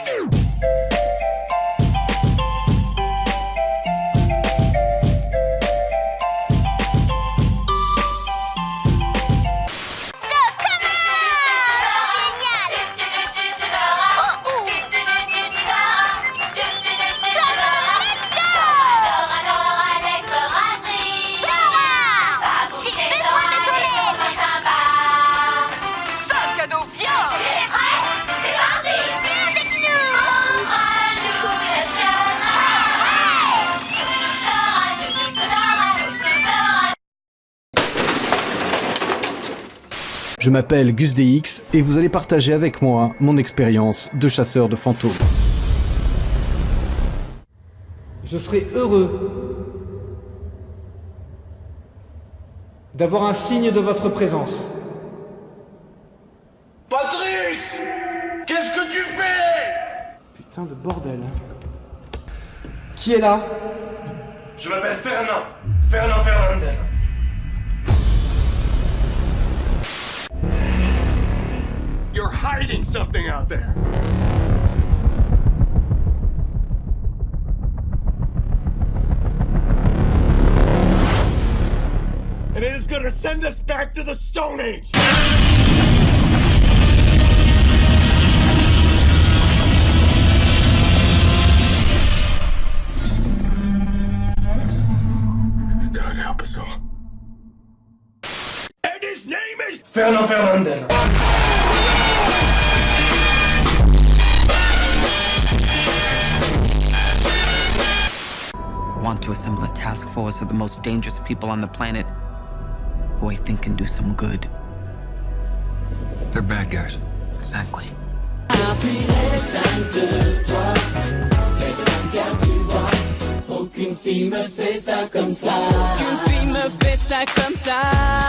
Podcast. Je m'appelle Gus DX et vous allez partager avec moi mon expérience de chasseur de fantômes. Je serai heureux d'avoir un signe de votre présence. Patrice Qu'est-ce que tu fais? Putain de bordel. Qui est là? Je m'appelle Fernand. Fernand hiding something out there. And it is gonna send us back to the Stone Age! God help to assemble a task force of the most dangerous people on the planet who I think can do some good. They're bad guys. Exactly. Qu'une fille me fait ça comme ça. Qu'une fille me fait ça comme ça.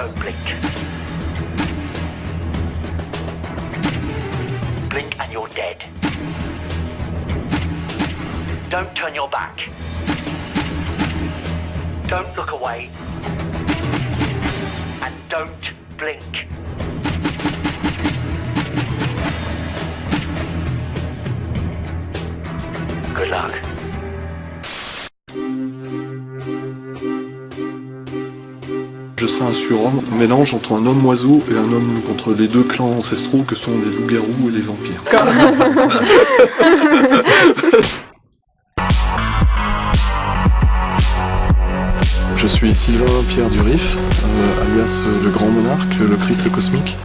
Don't blink. Blink and you're dead. Don't turn your back. Don't look away. And don't blink. Je serai un surhomme, un mélange entre un homme-oiseau et un homme contre les deux clans ancestraux que sont les loups-garous et les vampires. Je suis Sylvain Pierre Durif, euh, alias euh, le Grand Monarque, le Christ cosmique.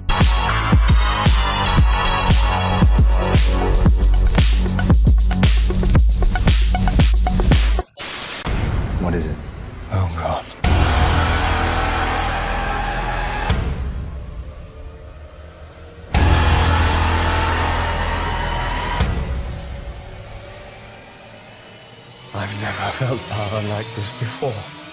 What is it? Oh, God. Felt power like this before.